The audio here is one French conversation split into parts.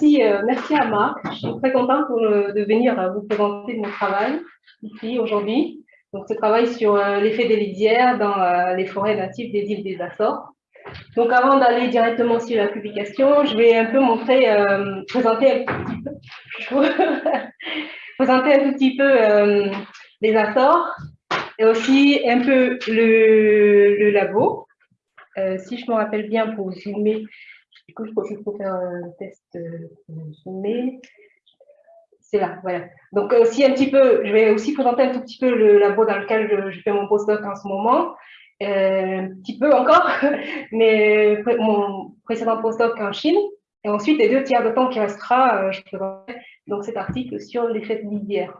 merci, merci à Marc. Je suis très contente de venir vous présenter mon travail ici aujourd'hui. Donc, ce travail sur l'effet des lisières dans les forêts natives des îles des Açores. Donc, avant d'aller directement sur la publication, je vais un peu montrer, présenter un petit peu, petit peu les Açores et aussi un peu le, labo. si je me rappelle bien pour zoomer, du coup, je profite pour faire un test zoomer. C'est là, voilà. Donc, aussi un petit peu, je vais aussi présenter un tout petit peu le labo dans lequel je, fais mon postdoc en ce moment. Euh, un petit peu encore, mais mon précédent postdoc en Chine. Et ensuite, les deux tiers de temps qui restera, euh, je présenterai donc cet article sur l'effet de lisière.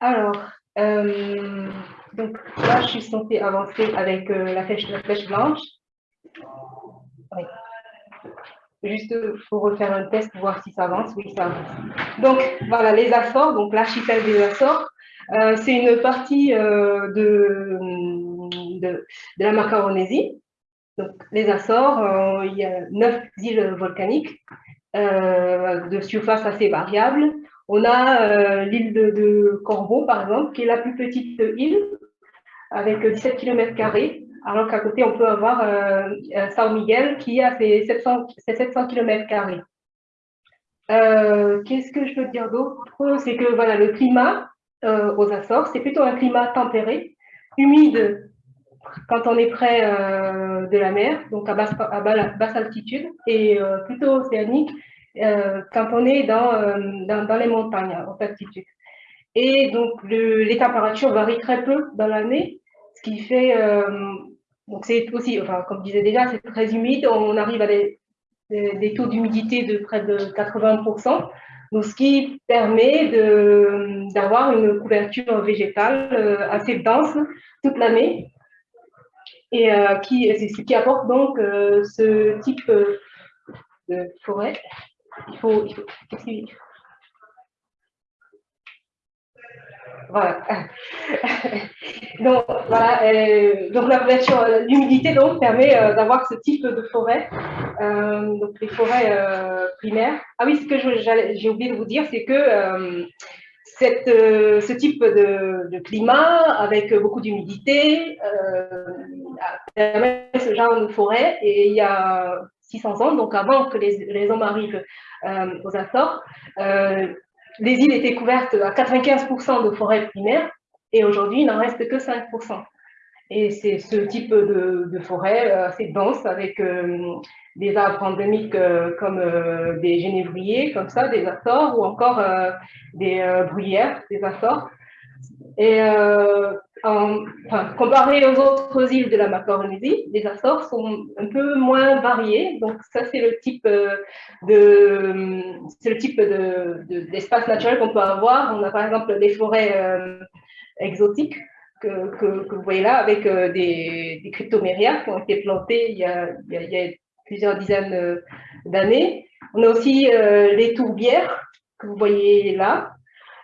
Alors, euh, donc là, je suis censée avancer avec la, flèche, la flèche blanche. Juste pour refaire un test, voir si ça avance. Oui, ça avance. Donc, voilà, les Açores, donc l'archipel des Açores. Euh, c'est une partie euh, de, de, la Macaronésie. Donc, les Açores, euh, il y a neuf îles volcaniques de surface assez variable. On a l'île de, de, Corbeau, par exemple, qui est la plus petite île, avec 17 km alors qu'à côté, on peut avoir euh, Sao Miguel qui a ses 700, 700 km. Qu'est-ce que je peux dire d'autre? C'est que voilà, le climat euh, aux Açores, c'est plutôt un climat tempéré, humide quand on est près euh, de la mer, donc à basse, à basse altitude, et euh, plutôt océanique quand on est dans, dans, les montagnes à haute altitude. Et donc, le, les températures varient très peu dans l'année, ce qui fait, donc c'est aussi, enfin, comme je disais déjà, c'est très humide, on arrive à des, taux d'humidité de près de 80%, donc, ce qui permet d'avoir une couverture végétale euh, assez dense toute l'année. Et euh, qui, ce qui apporte donc euh, ce type de forêt. Il faut, voilà. donc, voilà, euh, donc la l'humidité donc permet euh, d'avoir ce type de forêt, euh, donc les forêts primaires. Ah oui, ce que j'ai oublié de vous dire, c'est que cette, ce type de, de, climat avec beaucoup d'humidité permet ce genre de forêt et il y a 600 ans, donc avant que les, les hommes arrivent aux Açores, les îles étaient couvertes à 95% de forêts primaires et aujourd'hui, il n'en reste que 5%. Et c'est ce type de, forêt euh, assez dense avec euh, des arbres endémiques euh, comme des genévriers, comme ça, des Açores, ou encore des bruyères, des Açores. Et enfin, comparé aux autres îles de la Macaronésie, les Açores sont un peu moins variées. Donc ça, c'est le type de, le type d'espace de, naturel qu'on peut avoir. On a par exemple des forêts exotiques que, vous voyez là, avec des, des cryptomérias qui ont été plantés il y a, il y a, plusieurs dizaines d'années. On a aussi les tourbières que vous voyez là,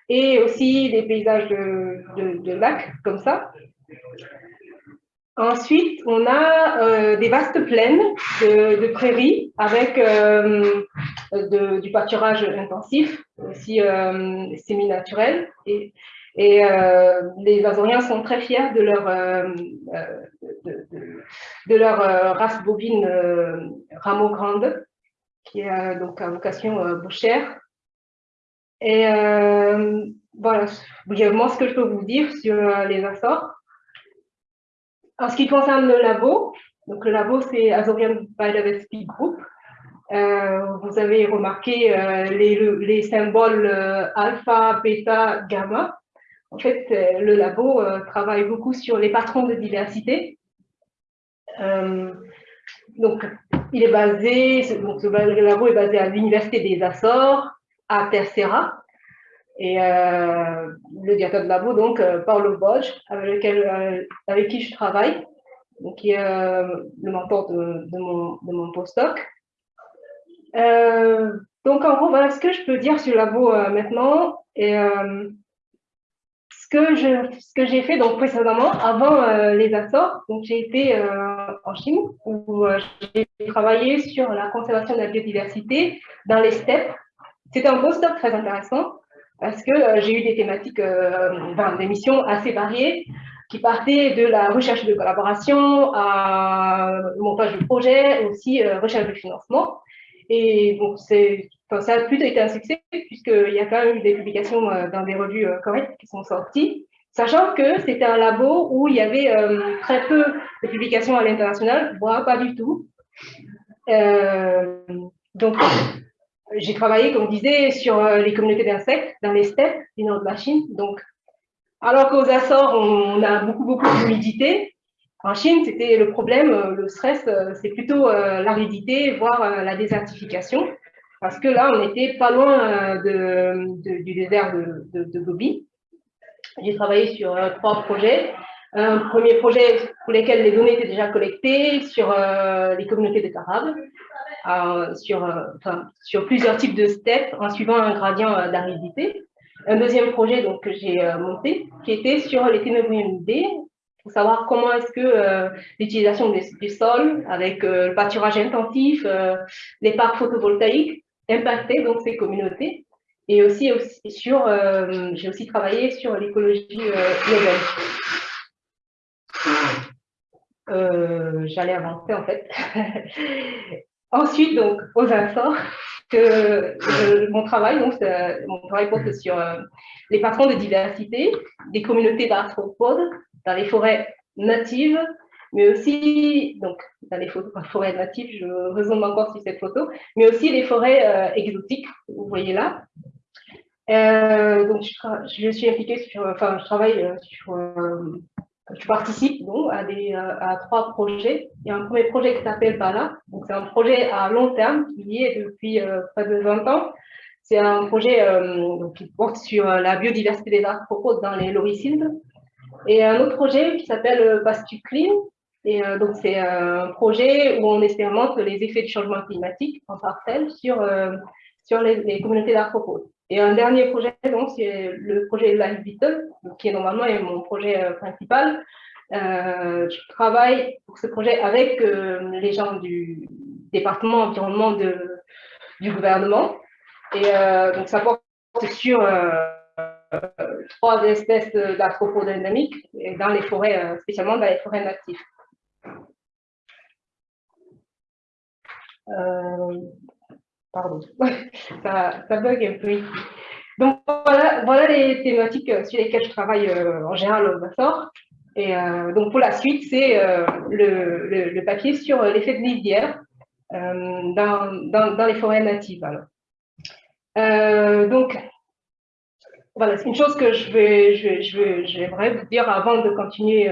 et aussi des paysages de, de, lacs comme ça. Ensuite, on a euh, des vastes plaines de, prairies avec euh, du pâturage intensif, aussi euh, semi-naturel. Et, les Azoriens sont très fiers de leur, de, de, leur race bovine rameau grande, qui a donc à vocation bouchère. Et euh, voilà, brièvement ce que je peux vous dire sur euh, les Açores. En ce qui concerne le labo, donc le labo c'est Azorian Biodiversity Group. Euh, vous avez remarqué euh, les, les, symboles euh, alpha, bêta, gamma. En fait, le labo travaille beaucoup sur les patrons de diversité. donc, il est basé, donc, le labo est basé à l'Université des Açores, à Tercera. Et euh, le directeur de labo, donc euh, Paolo lequel, euh, avec qui je travaille, qui est le mentor de, mon, postdoc. donc, en gros, voilà ce que je peux dire sur le labo maintenant. Et ce que j'ai fait donc précédemment, avant les Açores, j'ai été en Chine où j'ai travaillé sur la conservation de la biodiversité dans les steppes. C'était un postdoc très intéressant parce que j'ai eu des thématiques, enfin, des missions assez variées qui partaient de la recherche de collaboration à montage de projet, aussi recherche de financement. Et bon, ça a plutôt été un succès, puisqu'il y a quand même eu des publications euh, dans des revues euh, correctes qui sont sorties, sachant que c'était un labo où il y avait euh, très peu de publications à l'international, voire pas du tout. donc, j'ai travaillé, comme je disais, sur les communautés d'insectes dans les steppes du nord de la Chine. Donc, alors qu'aux Açores, on a beaucoup, beaucoup d'humidité, en Chine, c'était le problème, le stress, c'est plutôt l'aridité, voire la désertification parce que là, on n'était pas loin euh, du désert de, de, Gobi. J'ai travaillé sur euh, trois projets. Un premier projet pour lequel les données étaient déjà collectées sur euh, les communautés de Tarab, sur, sur plusieurs types de steppes en suivant un gradient d'aridité. Un deuxième projet donc, que j'ai monté qui était sur les ténébrionidés, pour savoir comment est-ce que l'utilisation du sol avec le pâturage intensif, les parcs photovoltaïques impacter donc ces communautés. Et aussi, aussi sur, euh, j'ai aussi travaillé sur l'écologie euh, euh, J'allais avancer en fait. Ensuite, donc, aux Açores, que mon travail, donc, mon travail porte sur les patrons de diversité des communautés d'arthropodes dans les forêts natives mais aussi, donc, dans les forêts natives, je résume encore sur cette photo, mais aussi les forêts euh, exotiques, vous voyez là. Euh, donc, je, suis impliquée sur, enfin, je travaille euh, sur, je participe donc, à, des, à trois projets. Il y a un premier projet qui s'appelle Bala, donc c'est un projet à long terme qui est depuis près de 20 ans. C'est un projet qui porte sur la biodiversité des arthropodes dans les loricides. Et un autre projet qui s'appelle Pastu Clean, et euh, donc, c'est un projet où on expérimente les effets du changement climatique en parcelle sur, euh, sur les, communautés d'arthropodes. Et un dernier projet, donc, c'est le projet Life Beetle, qui est normalement mon projet euh, principal. je travaille pour ce projet avec les gens du département environnement du gouvernement. Et donc, ça porte sur trois espèces d'arthropodes endémiques dans les forêts, spécialement dans les forêts natives. Euh, pardon, ça, ça, bug un peu ici. Donc voilà, les thématiques euh, sur lesquelles je travaille euh, en général au Bassor. Et donc pour la suite, c'est le, papier sur l'effet de lisière dans, dans, les forêts natives. donc voilà, c'est une chose que je vais, je, vous dire avant de continuer,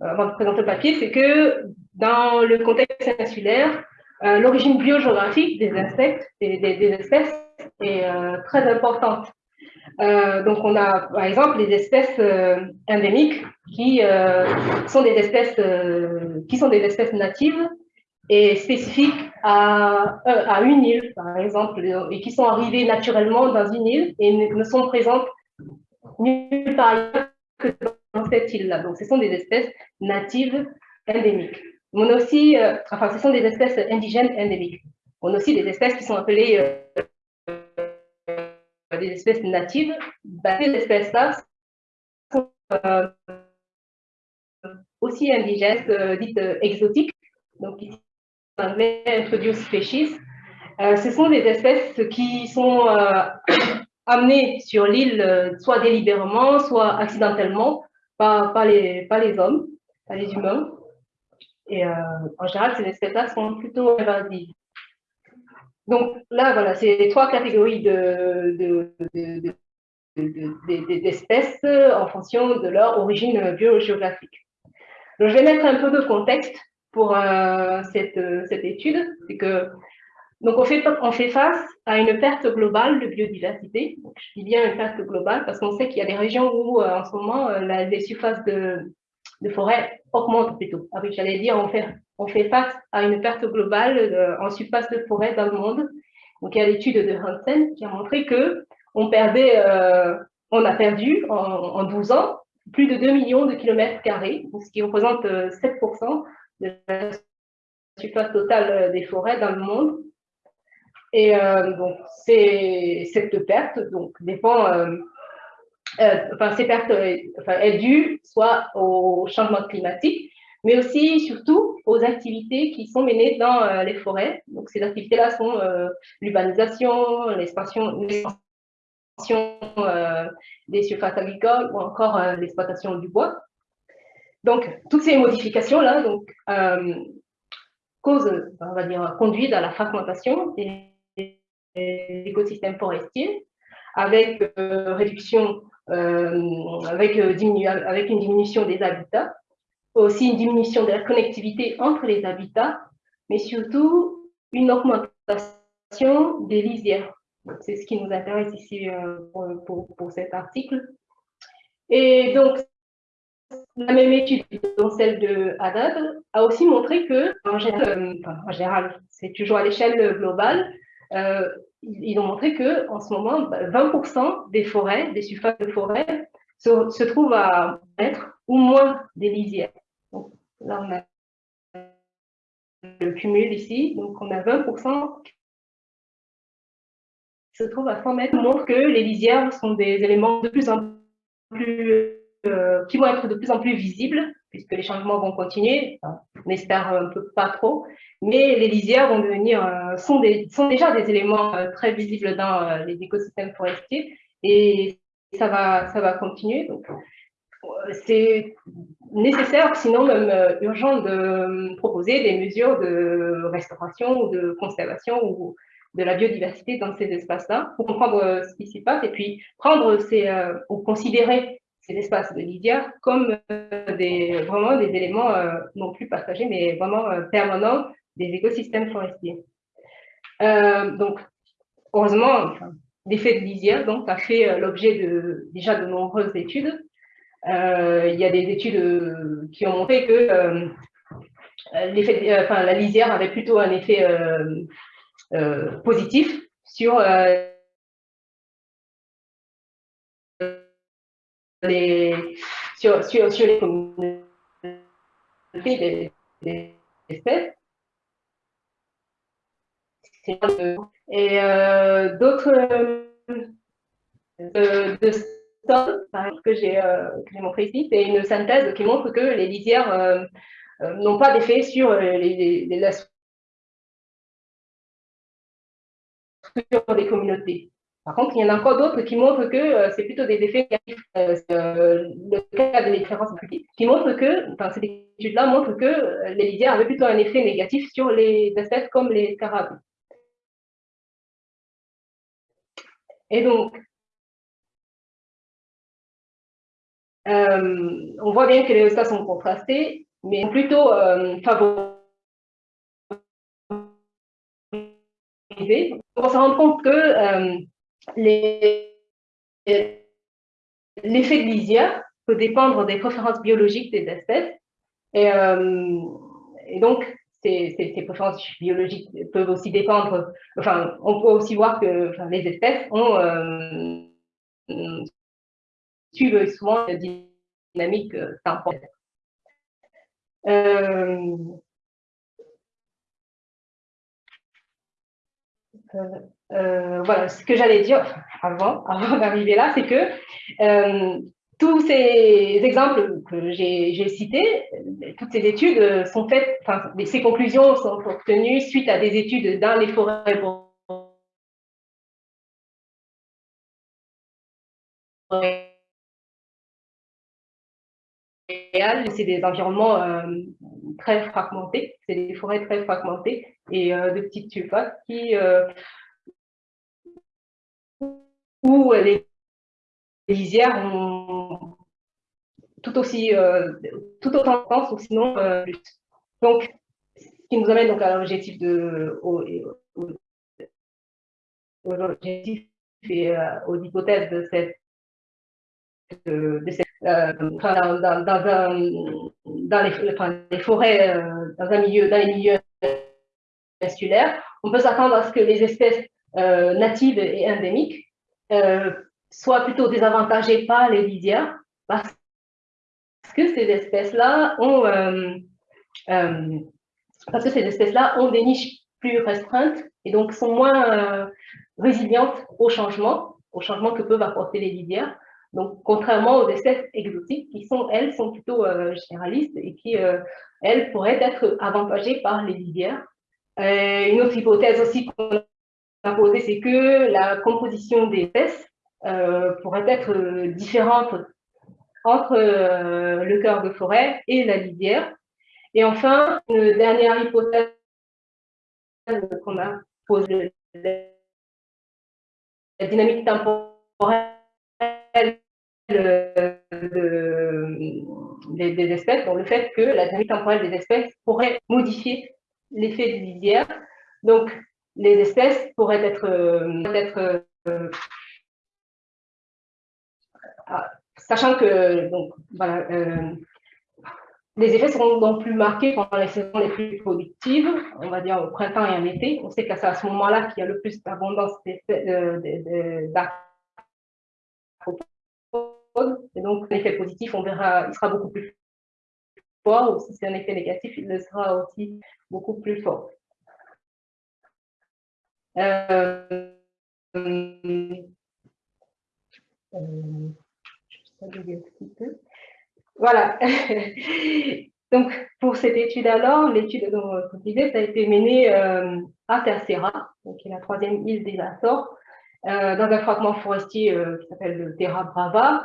avant de présenter le papier, c'est que dans le contexte insulaire, euh, l'origine biogéographique des insectes et des, espèces est euh, très importante. Euh, donc, on a par exemple les espèces endémiques qui sont des espèces qui sont des espèces natives et spécifiques à, à une île, par exemple, et qui sont arrivées naturellement dans une île et ne, sont présentes nulle part ailleurs que dans cette île-là. Donc, ce sont des espèces natives endémiques. On a aussi, euh, ce sont des espèces indigènes endémiques. On a aussi des espèces qui sont appelées euh, des espèces natives. Bah, ces espèces-là sont euh, aussi indigènes, dites exotiques. Donc, ici, en anglais, introduced species. ce sont des espèces qui sont amenées sur l'île soit délibérément, soit accidentellement par les hommes, par les humains. Et euh, en général, ces espèces-là sont plutôt invasives. Donc là, voilà, c'est trois catégories d'espèces en fonction de leur origine biogéographique. Donc, je vais mettre un peu de contexte pour euh, cette, cette, étude. C'est que donc on fait, on fait face à une perte globale de biodiversité. Donc, je dis bien une perte globale parce qu'on sait qu'il y a des régions où, euh, en ce moment, les surfaces de, de forêt augmente plutôt. Ah j'allais dire, on fait, on fait face à une perte globale euh, en surface de forêt dans le monde. Donc, il y a l'étude de Hansen qui a montré que on perdait euh, on a perdu en, 12 ans plus de 2 millions de kilomètres carrés, ce qui représente 7% de la surface totale des forêts dans le monde. Et donc, cette perte donc, dépend euh, enfin, ces pertes euh, enfin, est due soit au changement climatique, mais aussi, surtout, aux activités qui sont menées dans euh, les forêts. Donc, ces activités-là sont l'urbanisation, l'expansion des surfaces agricoles ou encore l'exploitation du bois. Donc, toutes ces modifications-là donc, causent, on va dire, conduisent à la fragmentation des écosystèmes forestiers avec réduction euh, avec, euh, avec une diminution des habitats, aussi une diminution de la connectivité entre les habitats, mais surtout une augmentation des lisières. C'est ce qui nous intéresse ici euh, pour, pour, cet article. Et donc, la même étude, dont celle de Haddad, a aussi montré que, en général, c'est toujours à l'échelle globale, euh, ils ont montré que en ce moment, 20% bah, des forêts, des surfaces de forêt, se, trouvent à être ou moins des lisières. Donc, là, on a le cumul ici, donc on a 20% qui se trouvent à 100 mètres, montre que les lisières sont des éléments de plus en plus, euh, qui vont être de plus en plus visibles puisque les changements vont continuer, on espère un peu pas trop, mais les lisières vont devenir, euh, sont, des, sont déjà des éléments euh, très visibles dans euh, les écosystèmes forestiers. Et ça va, ça va continuer. C'est nécessaire, sinon même urgent, de proposer des mesures de restauration ou de conservation ou de la biodiversité dans ces espaces-là pour comprendre ce qui s'y passe et puis prendre ces, ou considérer ces espaces de lisière comme euh, vraiment des éléments euh, non plus partagés, mais vraiment euh, permanents des écosystèmes forestiers. donc, heureusement, l'effet de lisière donc, a fait l'objet déjà de nombreuses études. il y a des études qui ont montré que enfin, la lisière avait plutôt un effet positif sur sur, sur, les communautés des, espèces. Et euh, d'autres euh, de, de que j'ai euh, montré ici, c'est une synthèse qui montre que les lisières euh, euh, n'ont pas d'effet sur les, les, les, des communautés. Par contre, il y en a encore d'autres qui montrent que euh, c'est plutôt des effets négatifs. Euh, euh, le cas de l'expérience qui montre que, enfin, cette étude-là montre que les lisières avaient plutôt un effet négatif sur les espèces comme les scarabées. Et donc, on voit bien que les résultats sont contrastés, mais plutôt favorisés. On se rend compte que l'effet de lisière peut dépendre des préférences biologiques des espèces. Et, euh, donc, ces, préférences biologiques peuvent aussi dépendre, enfin, on peut aussi voir que les espèces ont, euh, suivent souvent la dynamique euh euh, voilà, ce que j'allais dire avant, avant d'arriver là, c'est que euh, tous ces exemples que j'ai cités, toutes ces études sont faites, enfin, ces conclusions sont obtenues suite à des études dans les forêts c'est des environnements euh, très fragmentés, c'est des forêts très fragmentées et de petites surfaces qui où les lisières ont tout aussi, euh, tout autant de sens, ou sinon euh, plus. Donc, ce qui nous amène donc à l'objectif de, au, et euh, aux hypothèses de cette, de, cette dans, les, forêts, dans un milieu, dans les milieux insulaires, on peut s'attendre à ce que les espèces natives et endémiques euh, soit plutôt désavantagées par les lisières, parce que ces espèces-là ont, euh, euh, parce que ces espèces-là ont des niches plus restreintes et donc sont moins résilientes au changement, au changement que peuvent apporter les lisières. Donc, contrairement aux espèces exotiques qui sont, elles, sont plutôt généralistes et qui, elles, pourraient être avantagées par les lisières. une autre hypothèse aussi qu'on a posée, c'est que la composition des espèces euh, pourrait être euh, différente entre euh, le cœur de forêt et la lisière. Et enfin, une dernière hypothèse qu'on a posée, la dynamique temporelle des, espèces, donc le fait que la dynamique temporelle des espèces pourrait modifier l'effet des lisière. Donc, les espèces pourraient être, être ah, sachant que donc, voilà, euh, les effets seront donc plus marqués pendant les saisons les plus productives, on va dire au printemps et en été. On sait que c'est à ce moment-là qu'il y a le plus d'abondance d'arthropodes. Et donc, l'effet positif, on verra, il sera beaucoup plus fort, ou si c'est un effet négatif, il le sera aussi beaucoup plus fort. Euh, euh, voilà. Donc, pour cette étude alors, l'étude dont vous disais, ça a été menée euh, à Tercera, qui est la troisième île des Açores, euh, dans un fragment forestier euh, qui s'appelle le Terra Brava.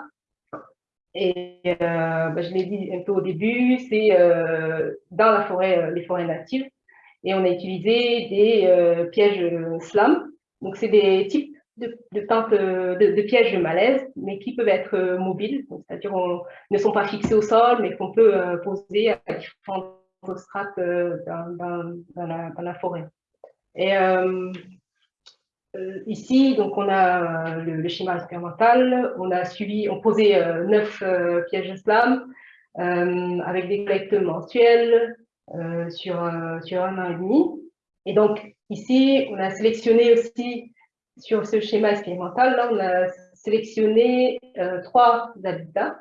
Et bah, je l'ai dit un peu au début, c'est dans la forêt, les forêts natives. Et on a utilisé des pièges slam. Donc, c'est des types de, de, pièges de malaise, mais qui peuvent être euh, mobiles, c'est-à-dire ne sont pas fixés au sol, mais qu'on peut euh, poser à différentes strates euh, dans, dans, la, forêt. Et ici, donc on a le, schéma expérimental, on a suivi, on posait neuf pièges slam avec des collectes mensuelles sur, sur un an et demi. Et donc ici, on a sélectionné aussi sur ce schéma expérimental, là, on a sélectionné euh, trois habitats,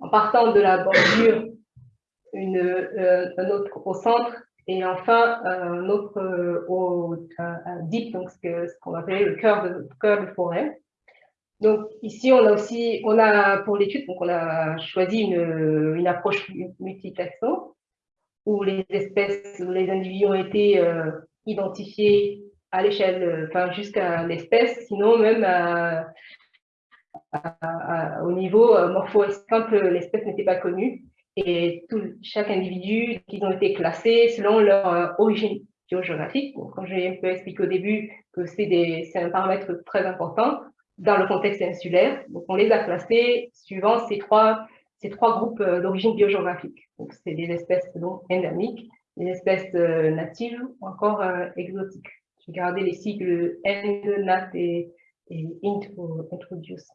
en partant de la bordure, une, euh, un autre au centre, et enfin un autre euh, au deep, donc ce qu'on appelle le cœur de, cœur forêt. Donc ici, on a aussi, on a pour l'étude, donc on a choisi une, une approche multitaxon, où les espèces, les individus ont été identifiés à l'échelle, euh, enfin jusqu'à l'espèce, sinon même au niveau euh, morpho quand l'espèce n'était pas connue. Et chaque individu, ils ont été classés selon leur euh, origine géographique. Donc, quand j'ai un peu expliqué au début que c'est un paramètre très important dans le contexte insulaire, donc on les a classés suivant ces trois, ces trois groupes d'origine biogéographique. Donc, c'est des espèces donc, endémiques, des espèces natives ou encore exotiques garder les sigles END, NAT et, INT pour introduce.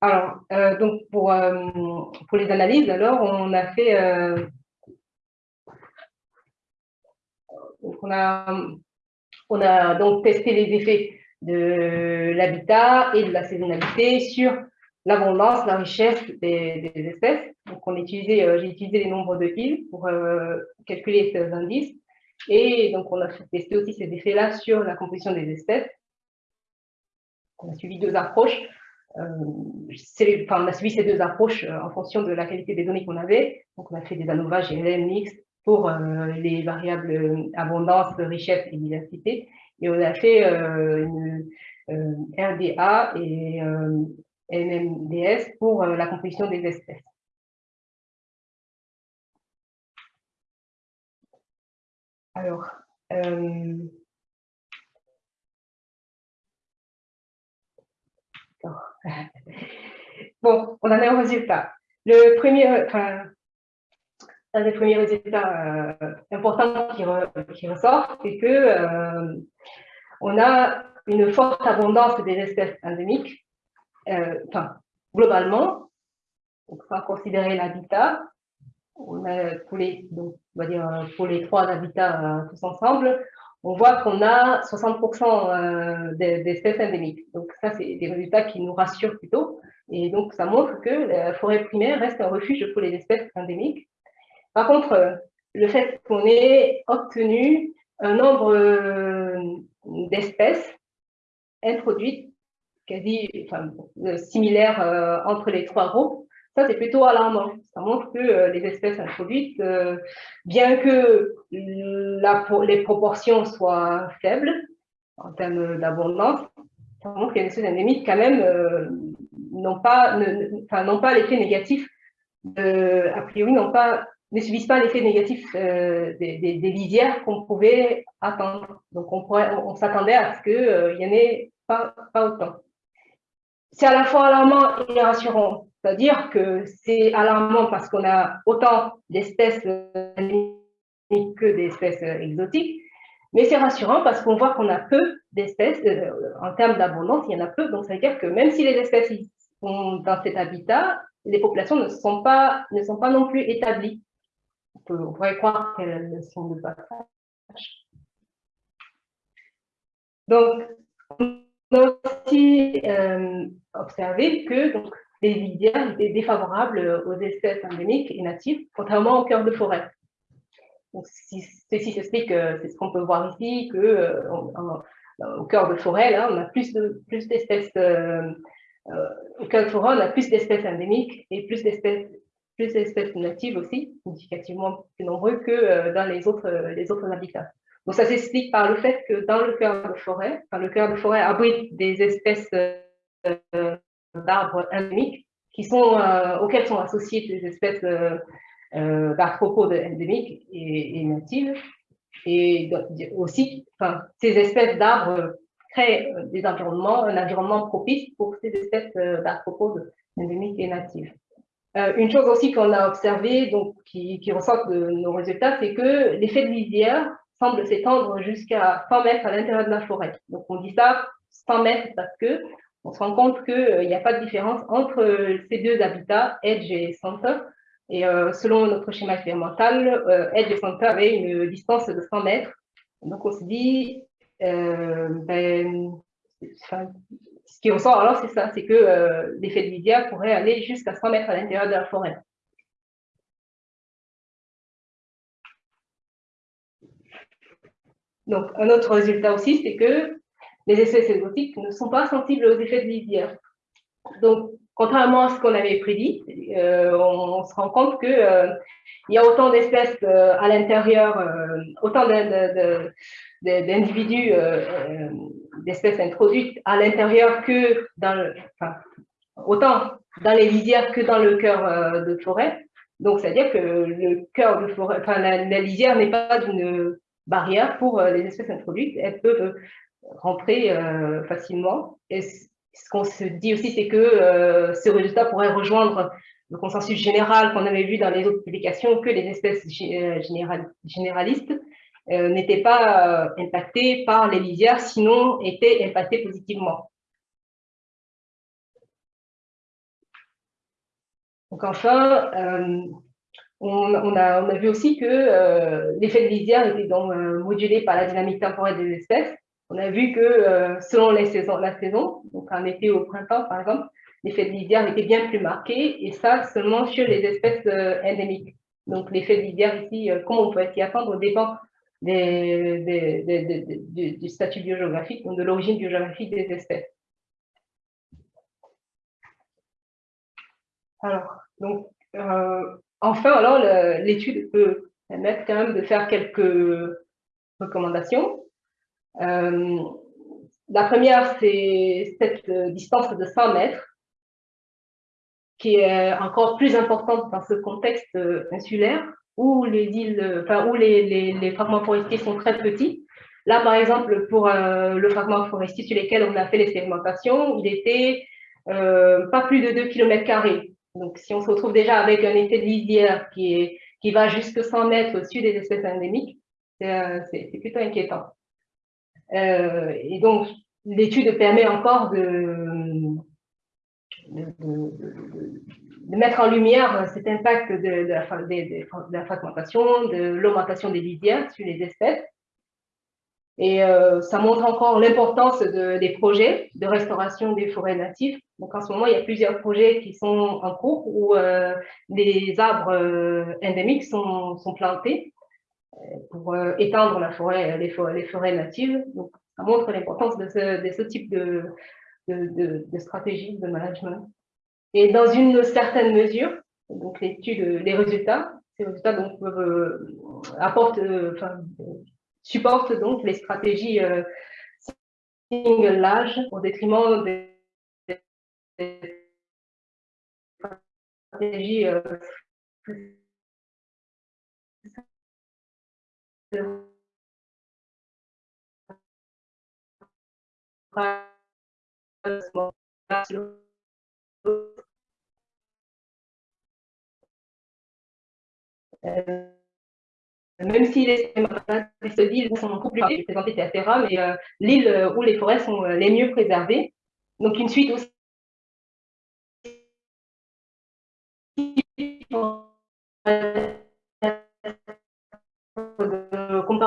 Alors, euh, donc pour, euh, pour les analyses, alors, on a fait... Euh, on, a, on a donc testé les effets de l'habitat et de la saisonnalité sur l'abondance, la richesse des, espèces. Donc, on utilisé, j'ai utilisé les nombres de îles pour calculer ces indices. Et donc, on a testé aussi ces effets-là sur la composition des espèces. On a suivi deux approches. Euh, on a suivi ces deux approches en fonction de la qualité des données qu'on avait. Donc, on a fait des ANOVA GLM mixtes pour les variables abondance, richesse et diversité. Et on a fait une RDA et MMDS pour euh, la composition des espèces. Alors, euh, bon, on en a un résultat. Le premier, enfin, un des premiers résultats euh, importants qui, ressort, c'est que on a une forte abondance des espèces endémiques euh, enfin, globalement, on va considérer l'habitat, on a pour les, donc, on va dire pour les trois habitats euh, tous ensemble, on voit qu'on a 60% d'espèces endémiques. Donc ça, c'est des résultats qui nous rassurent plutôt. Et donc, ça montre que la forêt primaire reste un refuge pour les espèces endémiques. Par contre, le fait qu'on ait obtenu un nombre d'espèces introduites quasi enfin, similaires entre les trois groupes, ça, c'est plutôt alarmant. Ça montre que euh, les espèces introduites, euh, bien que les proportions soient faibles en termes d'abondance, ça montre que les espèces endémiques, quand même, euh, n'ont pas, l'effet négatif, a priori, pas, ne subissent pas l'effet négatif des, lisières qu'on pouvait attendre. Donc, on, s'attendait à ce qu'il n'y en ait pas autant. C'est à la fois alarmant et rassurant c'est-à-dire que c'est alarmant parce qu'on a autant d'espèces que d'espèces exotiques, mais c'est rassurant parce qu'on voit qu'on a peu d'espèces, euh, en termes d'abondance, il y en a peu, donc ça veut dire que même si les espèces sont dans cet habitat, les populations ne sont pas, ne sont pas non plus établies. On, pourrait croire qu'elles sont de passage. Donc, on a aussi euh, observé que donc, les lisières défavorables aux espèces endémiques et natives, contrairement au cœur de forêt. Donc, ceci s'explique, euh, c'est ce qu'on peut voir ici, que euh, au cœur de forêt, on a plus de plus d'espèces euh, au cœur de forêt, on a plus d'espèces endémiques et plus d'espèces plus d'espèces natives aussi, significativement plus nombreux que dans les autres les autres habitats. Donc ça s'explique par le fait que dans le cœur de forêt, le cœur de forêt abrite des espèces d'arbres endémiques euh, auxquels sont associées des espèces euh, euh, d'arthropodes endémiques et, natives. Et aussi, ces espèces d'arbres créent des environnements, un environnement propice pour ces espèces d'arthropodes endémiques et natives. une chose aussi qu'on a observée, donc qui ressort de nos résultats, c'est que l'effet de lisière semble s'étendre jusqu'à 100 mètres à l'intérieur de la forêt. Donc on dit ça 100 mètres parce que on se rend compte qu'il euh, n'y a pas de différence entre euh, ces deux habitats, Edge et Center. Et euh, selon notre schéma expérimental, Edge et Center avaient une distance de 100 mètres. Donc on se dit, ben, ce qui ressort alors, c'est ça, c'est que l'effet de Lydia pourrait aller jusqu'à 100 mètres à l'intérieur de la forêt. Donc, un autre résultat aussi, c'est que les espèces exotiques ne sont pas sensibles aux effets de lisière. Donc, contrairement à ce qu'on avait prédit, euh, on, se rend compte qu'il euh, y a autant d'espèces euh, à l'intérieur, autant d'individus, d'espèces introduites à l'intérieur que dans enfin, autant dans les lisières que dans le cœur de forêt. Donc, c'est-à-dire que le cœur de forêt, enfin, la, la lisière n'est pas une barrière pour les espèces introduites. Elles peuvent rentrer euh, facilement. Et ce qu'on se dit aussi, c'est que euh, ce résultat pourrait rejoindre le consensus général qu'on avait vu dans les autres publications, que les espèces euh, généralistes n'étaient pas impactées par les lisières, sinon étaient impactées positivement. Donc enfin, on, a, on, a, vu aussi que l'effet de lisière était donc modulé par la dynamique temporelle des espèces, on a vu que euh, selon la saison, donc en été ou au printemps par exemple, l'effet de lisière était bien plus marqué et ça seulement chez les espèces euh, endémiques. Donc l'effet de lisière ici, euh, comme on peut s'y attendre, dépend du statut biogéographique, donc de l'origine biogéographique des espèces. Alors, donc, enfin, alors l'étude peut permettre quand même de faire quelques recommandations. Euh, la première, c'est cette euh, distance de 100 mètres, qui est encore plus importante dans ce contexte euh, insulaire, où les îles, enfin, où les, les, fragments forestiers sont très petits. Là, par exemple, pour le fragment forestier sur lequel on a fait l'expérimentation, il était pas plus de 2 km. Donc, si on se retrouve déjà avec un effet de lisière qui, est, qui va jusque 100 mètres au-dessus des espèces endémiques, c'est plutôt inquiétant. Euh, et donc, l'étude permet encore de, mettre en lumière cet impact de, la, fragmentation, de l'augmentation des lisières sur les espèces. Et euh, ça montre encore l'importance de, des projets de restauration des forêts natives. Donc en ce moment, il y a plusieurs projets qui sont en cours où euh, des arbres endémiques sont, plantés pour euh, étendre la forêt, les, forêts, les forêts natives. Donc ça montre l'importance de ce, type de, stratégie de management. Et dans une certaine mesure, donc l'étude, les résultats, ces résultats donc, peuvent, apportent, enfin, supporte donc les stratégies euh, single large au détriment des, stratégies euh, même si les îles sont compliquées, présentées, etc., mais euh, l'île euh, où les forêts sont euh, les mieux préservées. Donc, une suite aussi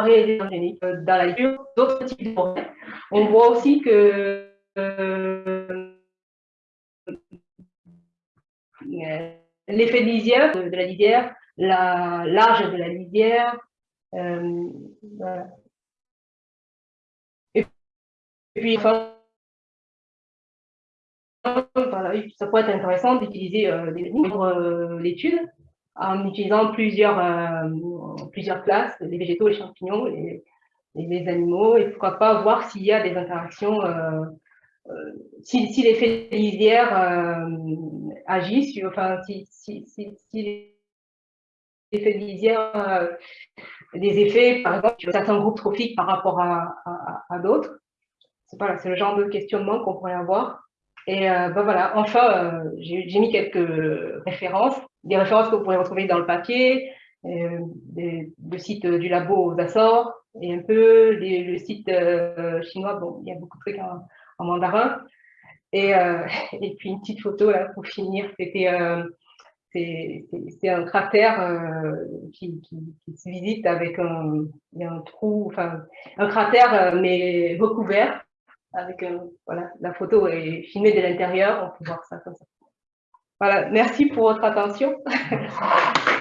géniques dans la lecture d'autres types de forêts. On voit aussi que euh, l'effet de lisière, de, la lisière, l'âge de la lisière. Euh, Et puis, ça pourrait être intéressant d'utiliser euh, euh, l'étude en utilisant plusieurs, euh, plusieurs classes, les végétaux, les champignons, les, les animaux, et pourquoi pas voir s'il y a des interactions, euh, euh, si, si l'effet lisière agit, sur, enfin, si, si, si, si effets de lisière, euh, des effets, par exemple, sur certains groupes trophiques par rapport à, à, d'autres. C'est le genre de questionnement qu'on pourrait avoir. Et euh, ben voilà, enfin, euh, j'ai mis quelques références, des références que vous pourrez retrouver dans le papier, euh, des, le site du labo aux Açores, et un peu le site chinois, bon, il y a beaucoup de trucs en, mandarin. Et, et puis une petite photo là pour finir, c'était c'est un cratère euh, qui, qui, se visite avec un, un trou, enfin un cratère euh, mais recouvert. Avec voilà, la photo est filmée de l'intérieur, on peut voir ça comme ça. Voilà, merci pour votre attention.